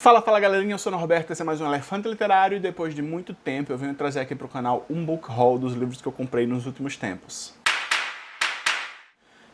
Fala, fala galerinha, eu sou o Norberto, esse é mais um Elefante Literário e depois de muito tempo eu venho trazer aqui para o canal um book haul dos livros que eu comprei nos últimos tempos.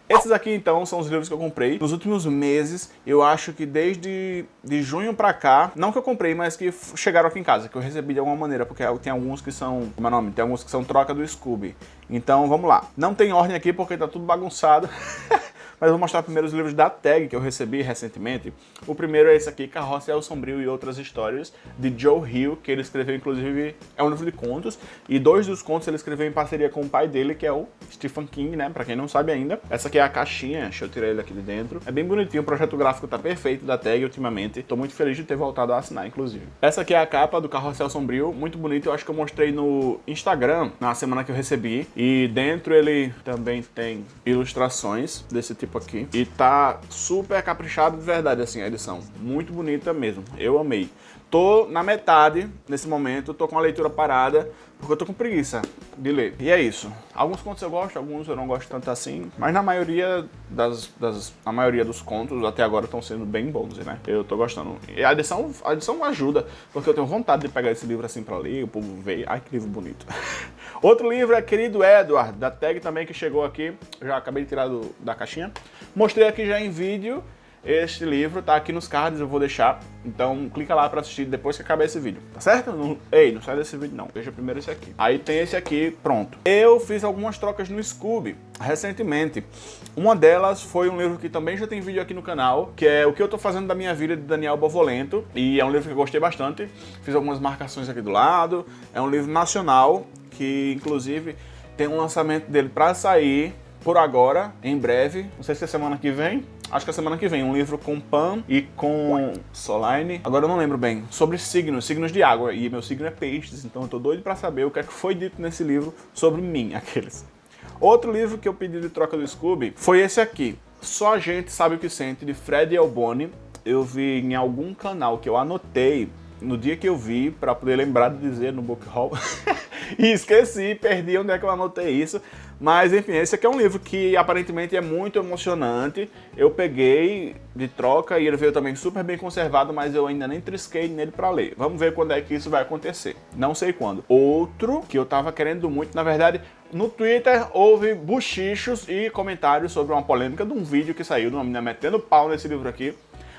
Esses aqui então são os livros que eu comprei nos últimos meses, eu acho que desde de junho pra cá, não que eu comprei, mas que chegaram aqui em casa, que eu recebi de alguma maneira, porque tem alguns que são, como é o nome? Tem alguns que são troca do Scooby. Então vamos lá. Não tem ordem aqui porque tá tudo bagunçado. mas eu vou mostrar primeiro os livros da tag que eu recebi recentemente. O primeiro é esse aqui, Carroça o Sombrio e Outras Histórias, de Joe Hill, que ele escreveu, inclusive, é um livro de contos, e dois dos contos ele escreveu em parceria com o pai dele, que é o Stephen King, né, pra quem não sabe ainda. Essa aqui é a caixinha, deixa eu tirar ele aqui de dentro. É bem bonitinho, o projeto gráfico tá perfeito da tag ultimamente, tô muito feliz de ter voltado a assinar, inclusive. Essa aqui é a capa do Carrossel Sombrio, muito bonito, eu acho que eu mostrei no Instagram, na semana que eu recebi, e dentro ele também tem ilustrações desse tipo aqui, e tá super caprichado de verdade, assim, a edição. Muito bonita mesmo. Eu amei. Tô na metade nesse momento, tô com a leitura parada, porque eu tô com preguiça de ler. E é isso. Alguns contos eu gosto, alguns eu não gosto tanto assim, mas na maioria das, das a maioria dos contos até agora estão sendo bem bons, né? Eu tô gostando. E a edição, a edição ajuda, porque eu tenho vontade de pegar esse livro assim pra ler, o povo vê, ai que livro bonito. Outro livro é Querido Edward, da tag também que chegou aqui, já acabei de tirar do, da caixinha. Mostrei aqui já em vídeo, este livro tá aqui nos cards, eu vou deixar. Então clica lá pra assistir depois que acabar esse vídeo, tá certo? Não, ei, não sai desse vídeo não, veja primeiro esse aqui. Aí tem esse aqui, pronto. Eu fiz algumas trocas no Scooby recentemente. Uma delas foi um livro que também já tem vídeo aqui no canal, que é O que eu tô fazendo da minha vida, de Daniel Bovolento. E é um livro que eu gostei bastante. Fiz algumas marcações aqui do lado. É um livro nacional, que inclusive tem um lançamento dele pra sair por agora, em breve. Não sei se é semana que vem, acho que é semana que vem, um livro com Pan e com Soline, agora eu não lembro bem, sobre signos, signos de água, e meu signo é peixes, então eu tô doido pra saber o que é que foi dito nesse livro sobre mim, aqueles. Outro livro que eu pedi de troca do Scooby foi esse aqui, Só a Gente Sabe o Que Sente, de Fred Elboni. Eu vi em algum canal que eu anotei no dia que eu vi, pra poder lembrar de dizer no book haul, esqueci, perdi onde é que eu anotei isso, mas enfim, esse aqui é um livro que aparentemente é muito emocionante. Eu peguei de troca e ele veio também super bem conservado, mas eu ainda nem trisquei nele para ler. Vamos ver quando é que isso vai acontecer. Não sei quando. Outro que eu tava querendo muito, na verdade, no Twitter houve buchichos e comentários sobre uma polêmica de um vídeo que saiu de uma menina metendo pau nesse livro aqui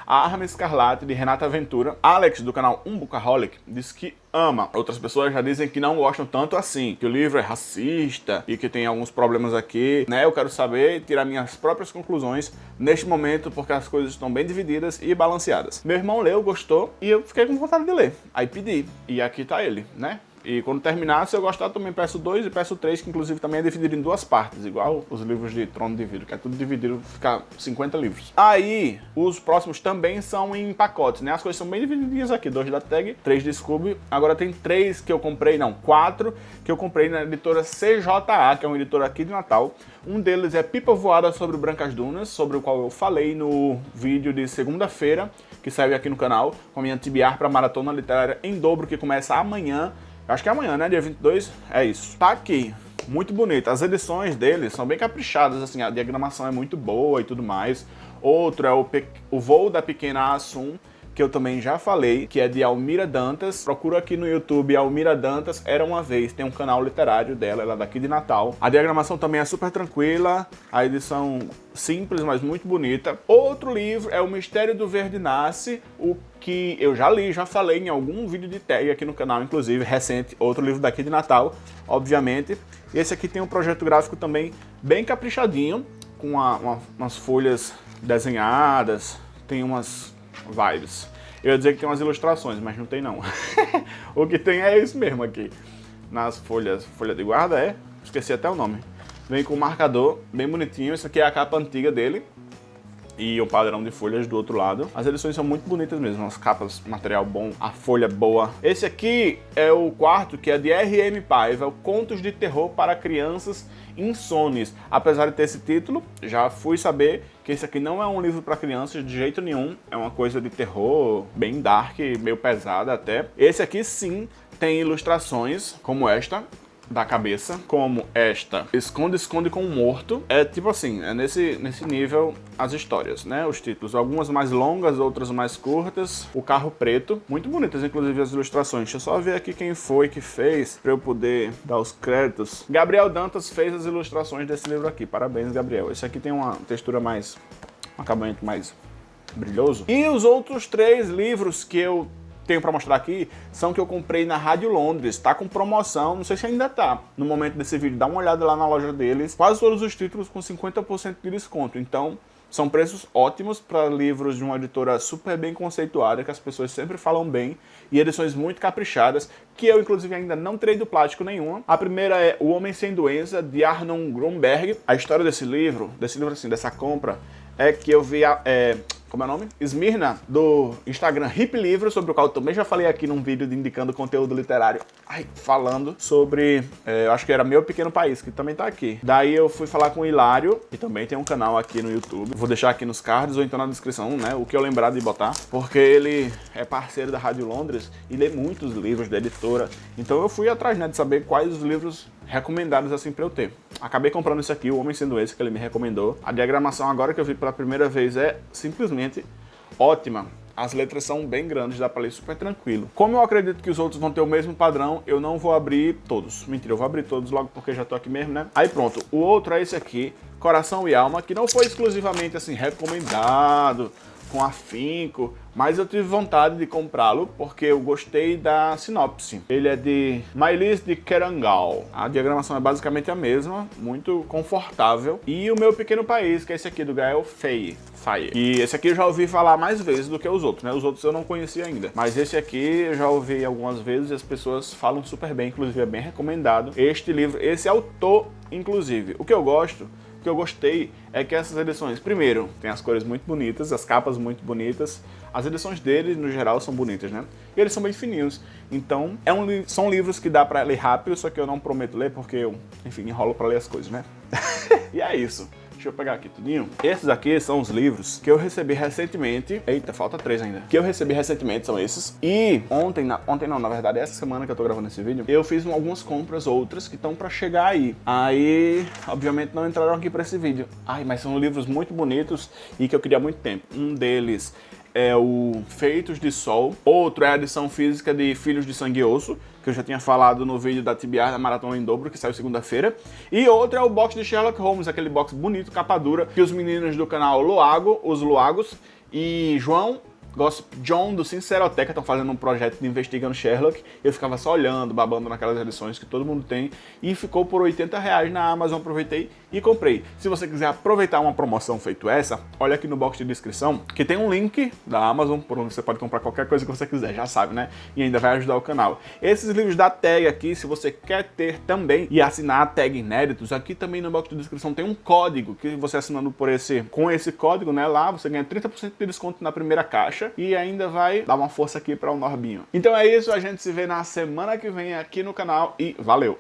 a Arma Escarlate, de Renata Ventura. Alex, do canal Umbucaholic, diz que ama. Outras pessoas já dizem que não gostam tanto assim, que o livro é racista e que tem alguns problemas aqui, né? Eu quero saber e tirar minhas próprias conclusões neste momento, porque as coisas estão bem divididas e balanceadas. Meu irmão leu, gostou, e eu fiquei com vontade de ler. Aí pedi, e aqui tá ele, né? E quando terminar, se eu gostar, também peço dois e peço três, que inclusive também é dividido em duas partes, igual os livros de Trono de Vidro, que é tudo dividido, fica 50 livros. Aí, os próximos também são em pacotes, né? As coisas são bem divididinhas aqui, dois da Tag, três de Scooby. Agora tem três que eu comprei, não, quatro que eu comprei na editora CJA, que é uma editora aqui de Natal. Um deles é Pipa Voada sobre Brancas Dunas, sobre o qual eu falei no vídeo de segunda-feira, que saiu aqui no canal, com a minha TBR para Maratona Literária em dobro, que começa amanhã Acho que é amanhã, né? Dia 22, é isso. Tá aqui, muito bonito. As edições dele são bem caprichadas, assim, a diagramação é muito boa e tudo mais. Outro é o, o Voo da Pequena Assum, que eu também já falei, que é de Almira Dantas. Procura aqui no YouTube Almira Dantas, Era Uma Vez, tem um canal literário dela, ela é daqui de Natal. A diagramação também é super tranquila, a edição simples, mas muito bonita. Outro livro é O Mistério do Verde Nasce, o que eu já li, já falei em algum vídeo de tag aqui no canal, inclusive, recente, outro livro daqui de Natal, obviamente. Esse aqui tem um projeto gráfico também bem caprichadinho, com uma, uma, umas folhas desenhadas, tem umas vibes. Eu ia dizer que tem umas ilustrações, mas não tem não. o que tem é isso mesmo aqui. Nas folhas, folha de guarda é, esqueci até o nome. Vem com um marcador bem bonitinho, essa aqui é a capa antiga dele. E o padrão de folhas do outro lado. As edições são muito bonitas mesmo, as capas, material bom, a folha boa. Esse aqui é o quarto, que é de R.M. Paiva, Contos de Terror para Crianças Insones. Apesar de ter esse título, já fui saber que esse aqui não é um livro para crianças de jeito nenhum, é uma coisa de terror bem dark, meio pesada até. Esse aqui sim tem ilustrações como esta, da cabeça, como esta Esconde, Esconde com o Morto. É tipo assim, é nesse, nesse nível as histórias, né? Os títulos. Algumas mais longas, outras mais curtas. O Carro Preto. Muito bonitas, inclusive, as ilustrações. Deixa eu só ver aqui quem foi que fez, pra eu poder dar os créditos. Gabriel Dantas fez as ilustrações desse livro aqui. Parabéns, Gabriel. Esse aqui tem uma textura mais... um acabamento mais brilhoso. E os outros três livros que eu tenho para mostrar aqui são que eu comprei na Rádio Londres, tá com promoção, não sei se ainda tá. No momento desse vídeo, dá uma olhada lá na loja deles. Quase todos os títulos com 50% de desconto. Então, são preços ótimos para livros de uma editora super bem conceituada, que as pessoas sempre falam bem, e edições muito caprichadas, que eu inclusive ainda não terei do plástico nenhuma. A primeira é O Homem Sem Doença, de Arnon Grunberg. A história desse livro, desse livro assim, dessa compra, é que eu vi a, é, como é o nome? Smirna, do Instagram Hip Livro, sobre o qual eu também já falei aqui num vídeo de indicando conteúdo literário, ai, falando sobre, é, eu acho que era Meu Pequeno País, que também tá aqui. Daí eu fui falar com o Hilário, que também tem um canal aqui no YouTube, vou deixar aqui nos cards ou então na descrição, né, o que eu lembrar de botar, porque ele é parceiro da Rádio Londres e lê muitos livros da editora, então eu fui atrás, né, de saber quais os livros recomendados assim pra eu ter. Acabei comprando esse aqui, o Homem Sendo Esse, que ele me recomendou. A diagramação agora que eu vi pela primeira vez é simplesmente ótima. As letras são bem grandes, dá pra ler super tranquilo. Como eu acredito que os outros vão ter o mesmo padrão, eu não vou abrir todos. Mentira, eu vou abrir todos logo porque já tô aqui mesmo, né? Aí pronto, o outro é esse aqui, Coração e Alma, que não foi exclusivamente assim recomendado com afinco, mas eu tive vontade de comprá-lo porque eu gostei da sinopse. Ele é de Mailis de Kerangal. A diagramação é basicamente a mesma, muito confortável. E o meu pequeno país, que é esse aqui do Gael. Fire. E esse aqui eu já ouvi falar mais vezes do que os outros, né? Os outros eu não conhecia ainda. Mas esse aqui eu já ouvi algumas vezes e as pessoas falam super bem, inclusive é bem recomendado. Este livro, esse autor, inclusive. O que eu gosto que eu gostei é que essas edições, primeiro, tem as cores muito bonitas, as capas muito bonitas, as edições dele, no geral, são bonitas, né? E eles são bem fininhos, então é um, são livros que dá pra ler rápido, só que eu não prometo ler porque eu, enfim, enrolo pra ler as coisas, né? e é isso. Deixa eu pegar aqui tudinho. Esses aqui são os livros que eu recebi recentemente. Eita, falta três ainda. Que eu recebi recentemente, são esses. E ontem, na, ontem não, na verdade, essa semana que eu tô gravando esse vídeo, eu fiz algumas compras outras que estão pra chegar aí. Aí, obviamente, não entraram aqui pra esse vídeo. Ai, mas são livros muito bonitos e que eu queria há muito tempo. Um deles é o Feitos de Sol, outro é a edição física de Filhos de Sangue e Osso, que eu já tinha falado no vídeo da TBR da Maratona em Dobro, que saiu segunda-feira, e outro é o box de Sherlock Holmes, aquele box bonito, capa dura, que os meninos do canal Loago, os Loagos, e João Gosto, John do Sinceroteca estão fazendo um projeto de investigando Sherlock. Eu ficava só olhando, babando naquelas edições que todo mundo tem. E ficou por 80 reais na Amazon. Aproveitei e comprei. Se você quiser aproveitar uma promoção feito essa, olha aqui no box de descrição que tem um link da Amazon por onde você pode comprar qualquer coisa que você quiser, já sabe, né? E ainda vai ajudar o canal. Esses livros da tag aqui, se você quer ter também e assinar a tag inéditos, aqui também no box de descrição tem um código que você assinando por esse, com esse código, né, lá você ganha 30% de desconto na primeira caixa e ainda vai dar uma força aqui para o Norbinho. Então é isso, a gente se vê na semana que vem aqui no canal e valeu!